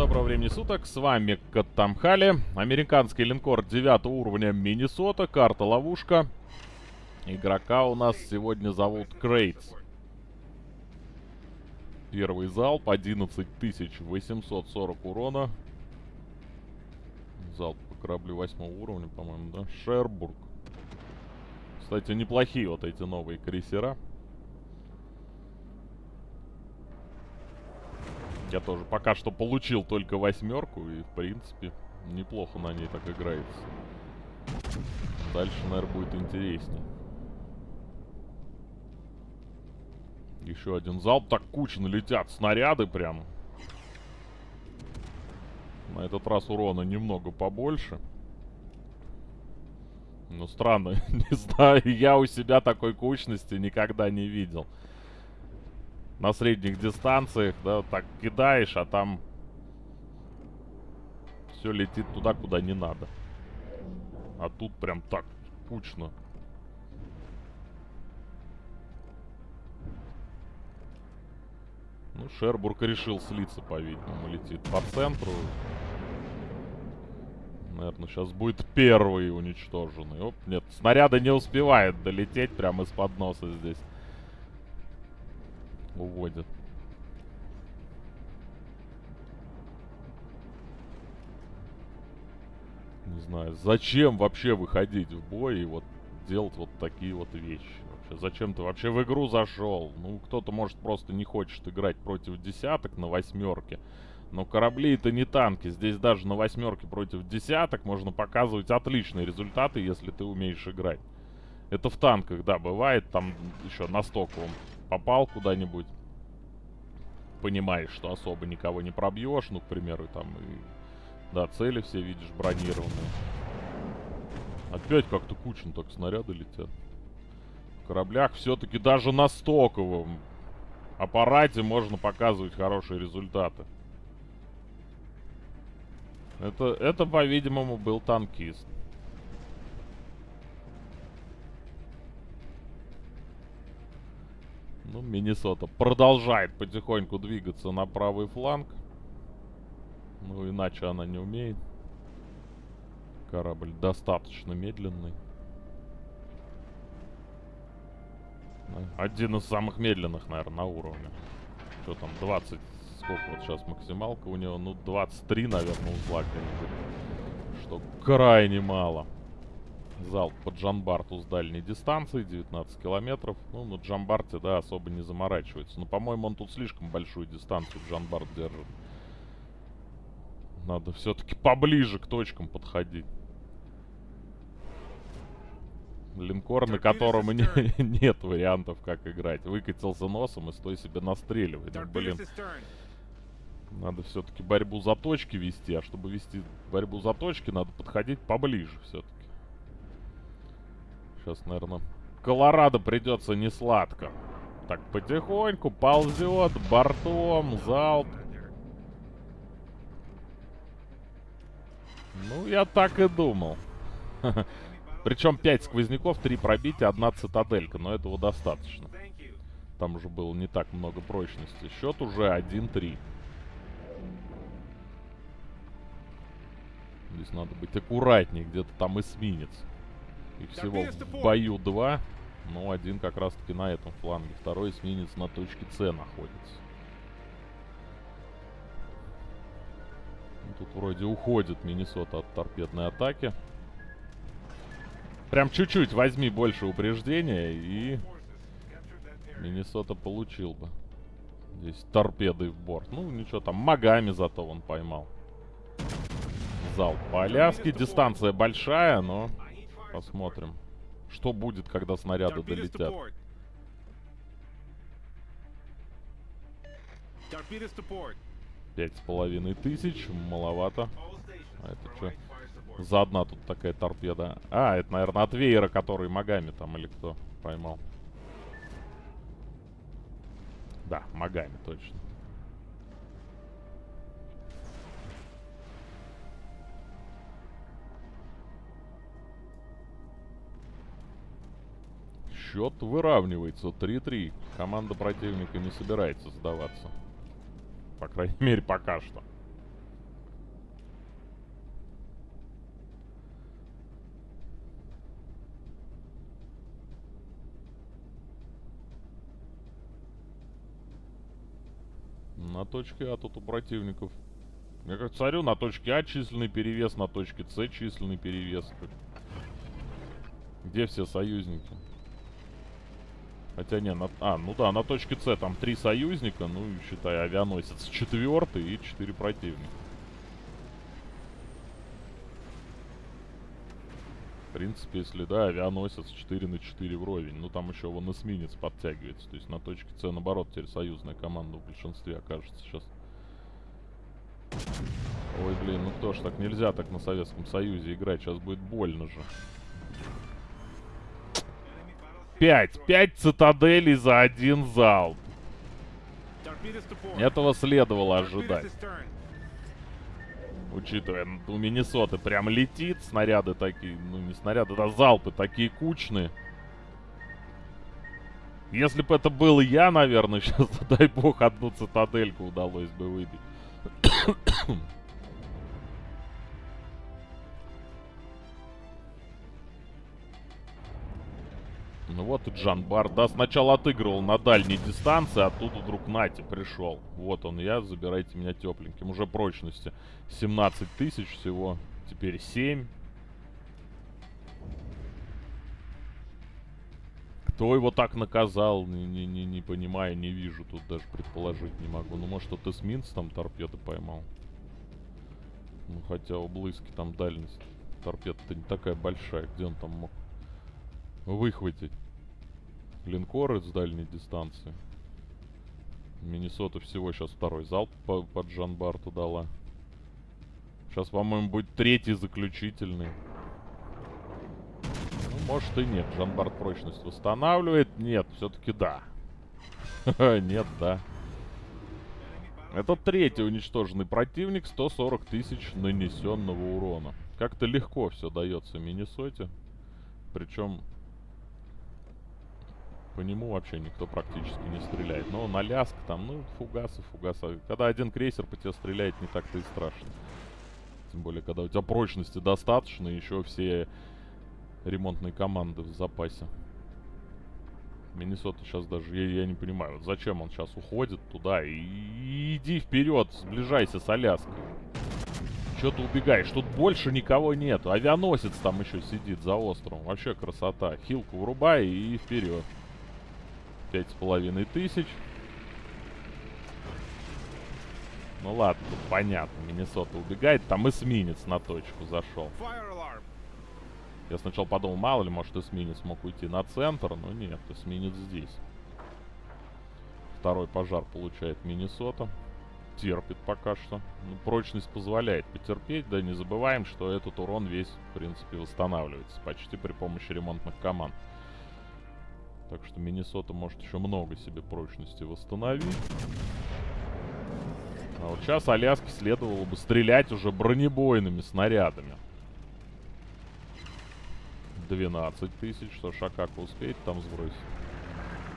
доброго времени суток, с вами Каттамхали, американский линкор 9 уровня Миннесота, карта ловушка. Игрока у нас сегодня зовут Крейтс. Первый залп, 11840 урона. Залп по кораблю 8 уровня, по-моему, да? Шербург. Кстати, неплохие вот эти новые крейсера. Я тоже пока что получил только восьмерку и, в принципе, неплохо на ней так играется. Дальше, наверное, будет интереснее. Еще один залп. Так кучно летят снаряды прям. На этот раз урона немного побольше. Ну, странно. не знаю, я у себя такой кучности никогда не видел на средних дистанциях, да, так кидаешь, а там все летит туда, куда не надо. А тут прям так кучно. Ну, Шербург решил слиться, по-видимому, летит по центру. Наверное, сейчас будет первый уничтоженный. Оп, нет, снаряда не успевает долететь прямо из-под носа здесь уводят. Не знаю, зачем вообще выходить в бой и вот делать вот такие вот вещи? Вообще, зачем ты вообще в игру зашел? Ну, кто-то, может, просто не хочет играть против десяток на восьмерке. Но корабли это не танки. Здесь даже на восьмерке против десяток можно показывать отличные результаты, если ты умеешь играть. Это в танках, да, бывает. Там еще на стоковом попал куда-нибудь, понимаешь, что особо никого не пробьешь, ну, к примеру, там, и, да, цели все, видишь, бронированные. Опять как-то кучно так снаряды летят. В кораблях все-таки даже на стоковом аппарате можно показывать хорошие результаты. Это, это по-видимому, был танкист. Ну, Миннесота продолжает потихоньку двигаться на правый фланг. Ну, иначе она не умеет. Корабль достаточно медленный. Один из самых медленных, наверное, на уровне. Что там, 20... Сколько вот сейчас максималка у него? Ну, 23, наверное, узла где-нибудь. Что крайне мало. Залп по Джанбарту с дальней дистанции, 19 километров. Ну, на Джанбарте, да, особо не заморачивается. Но, по-моему, он тут слишком большую дистанцию Джанбарт держит. Надо все-таки поближе к точкам подходить. Линкор, на котором не, нет вариантов, как играть. Выкатился носом и стой себе настреливает. Ну, блин. Надо все-таки борьбу за точки вести, а чтобы вести борьбу за точки, надо подходить поближе все-таки. Сейчас, наверное, Колорадо придется не сладко. Так, потихоньку ползет бортом, залп. Ну, я так и думал. Причем 5 сквозняков, 3 пробития, одна цитаделька. Но этого достаточно. Там уже было не так много прочности. Счет уже 1-3. Здесь надо быть аккуратнее. Где-то там эсминец. Их всего в бою два. Но один как раз-таки на этом фланге. Второй эсминец на точке С находится. Тут вроде уходит Миннесота от торпедной атаки. Прям чуть-чуть возьми больше упреждения и... Миннесота получил бы. Здесь торпеды в борт. Ну, ничего там, магами зато он поймал. Залп по Аляске. Дистанция большая, но Посмотрим. Что будет, когда снаряды долетят. Пять с половиной тысяч. Маловато. А это что? За одна тут такая торпеда. А, это, наверное, от веера, который магами там или кто поймал. Да, магами точно. Счет выравнивается 3-3. Команда противника не собирается сдаваться. По крайней мере, пока что. На точке А тут у противников. Я как царю на точке А численный перевес, на точке С численный перевес. Где все союзники? Хотя не, на... А, ну да, на точке С там три союзника, ну, считай, авианосец четвертый и четыре противника. В принципе, если, да, авианосец 4 на 4 вровень. Ну, там еще вон эсминец подтягивается. То есть на точке С, наоборот, теперь союзная команда в большинстве окажется сейчас. Ой, блин, ну кто ж так нельзя так на Советском Союзе играть. Сейчас будет больно же. Пять. Пять цитаделей за один залп. Этого следовало ожидать. Учитывая, у Миннесоты прям летит, снаряды такие, ну не снаряды, да залпы такие кучные. Если бы это был я, наверное, сейчас, дай бог, одну цитадельку удалось бы выбить. Ну вот и Джанбар. Да, сначала отыгрывал на дальней дистанции, а тут вдруг Нати пришел. Вот он я, забирайте меня тепленьким. Уже прочности 17 тысяч всего. Теперь 7. Кто его так наказал, не, не, не, не понимаю, не вижу. Тут даже предположить не могу. Ну, может, тот эсминц там торпеды поймал. Ну, хотя у Блыски там дальность торпеда-то не такая большая. Где он там мог выхватить? линкоры с дальней дистанции. Миннесота всего сейчас второй залп по, под Джанбарту дала. Сейчас, по-моему, будет третий заключительный. Ну, может и нет. Джанбарт прочность восстанавливает. Нет, все-таки да. Нет, да. Это третий уничтоженный противник. 140 тысяч нанесенного урона. Как-то легко все дается Миннесоте. Причем по нему вообще никто практически не стреляет. Но на ляск там, ну, фугасы, фугасы. Когда один крейсер по тебе стреляет, не так-то и страшно. Тем более, когда у тебя прочности достаточно, еще все ремонтные команды в запасе. Миннесота сейчас даже, я, я не понимаю, вот зачем он сейчас уходит туда и, и иди вперед, сближайся с Аляской. Че ты убегаешь? Тут больше никого нет. Авианосец там еще сидит за островом. Вообще красота. Хилку врубай и вперед. Пять с половиной тысяч. Ну ладно, тут понятно. Миннесота убегает. Там эсминец на точку зашел. Я сначала подумал, мало ли, может эсминец мог уйти на центр. Но нет, эсминец здесь. Второй пожар получает Миннесота. Терпит пока что. Ну, прочность позволяет потерпеть. Да не забываем, что этот урон весь, в принципе, восстанавливается. Почти при помощи ремонтных команд. Так что Миннесота может еще много себе прочности восстановить. А вот сейчас Аляске следовало бы стрелять уже бронебойными снарядами. 12 тысяч. Что Шакака успеет там сбросить?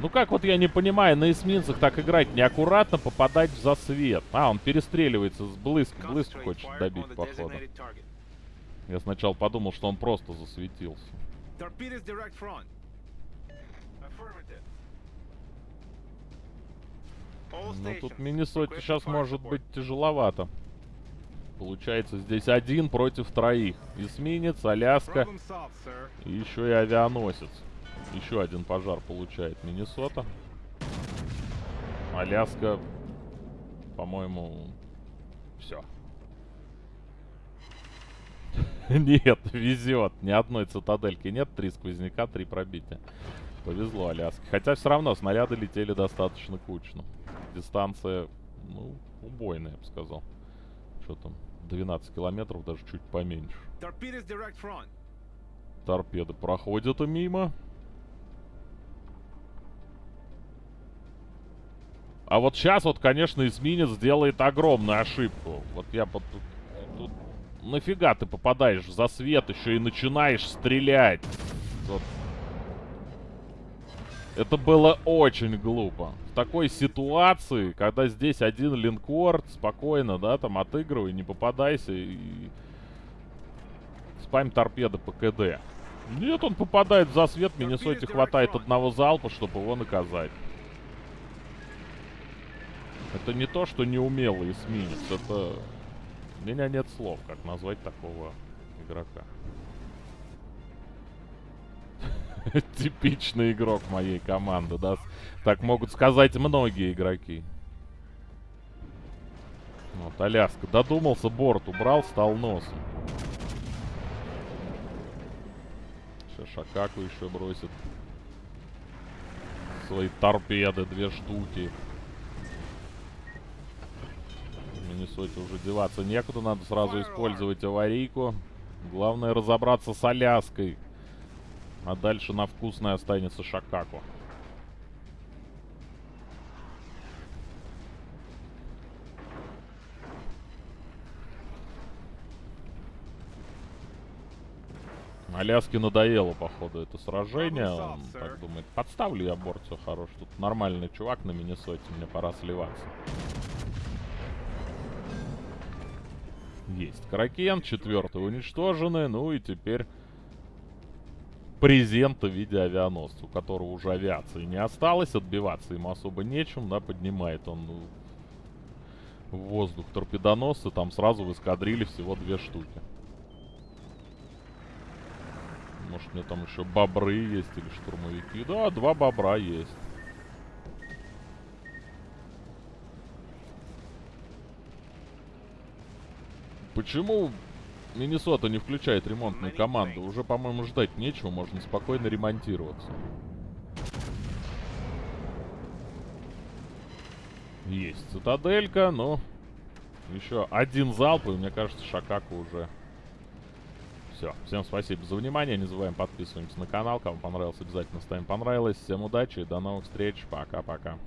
Ну как вот я не понимаю, на эсминцах так играть неаккуратно, попадать в засвет. А, он перестреливается с блыск. Блыск хочет добить, походу. Я сначала подумал, что он просто засветился. Ну тут Миннесоте сейчас может быть тяжеловато. Получается здесь один против троих. Эсминец, Аляска и еще и авианосец. Еще один пожар получает Миннесота. Аляска, по-моему, все. Нет, везет. Ни одной цитадельки нет. Три сквозняка, три пробития. Повезло Аляске. Хотя все равно снаряды летели достаточно кучно. Дистанция, ну, убойная, я бы сказал. Что там? 12 километров, даже чуть поменьше. Торпеды проходят мимо. А вот сейчас вот, конечно, эсминец делает огромную ошибку. Вот я под... Тут... Нафига ты попадаешь в засвет еще и начинаешь стрелять? Вот это было очень глупо. В такой ситуации, когда здесь один линкор, спокойно, да, там отыгрывай, не попадайся и... Спам торпеды по КД. Нет, он попадает в засвет, Миннесоте хватает одного залпа, чтобы его наказать. Это не то, что неумелый эсминец, это... У меня нет слов, как назвать такого игрока. Типичный игрок моей команды, да? Так могут сказать многие игроки. Вот, Аляска. Додумался, борт убрал, стал носом. Сейчас Шакаку еще бросит. Свои торпеды, две штуки. Миннесоте уже деваться некуда, надо сразу использовать аварийку. Главное разобраться с Аляской. А дальше на вкусное останется Шакаку. Аляске надоело, походу, это сражение. Он так думает, подставлю я борт, все хорош. Тут нормальный чувак на Миннесоте, мне пора сливаться. Есть. Кракен, четвертый уничтожены. Ну и теперь презента в виде авианосца, у которого уже авиации не осталось. Отбиваться ему особо нечем, да, поднимает он в воздух торпедоносцы. Там сразу в эскадриле всего две штуки. Может, у меня там еще бобры есть или штурмовики. Да, два бобра есть. Почему Миннесота не включает ремонтную команду? Уже, по-моему, ждать нечего, можно спокойно ремонтироваться. Есть цитаделька, но еще один залп, и мне кажется, Шакаку уже... Все. Всем спасибо за внимание. Не забываем подписываемся на канал. Кому понравилось, обязательно ставим понравилось. Всем удачи и до новых встреч. Пока-пока.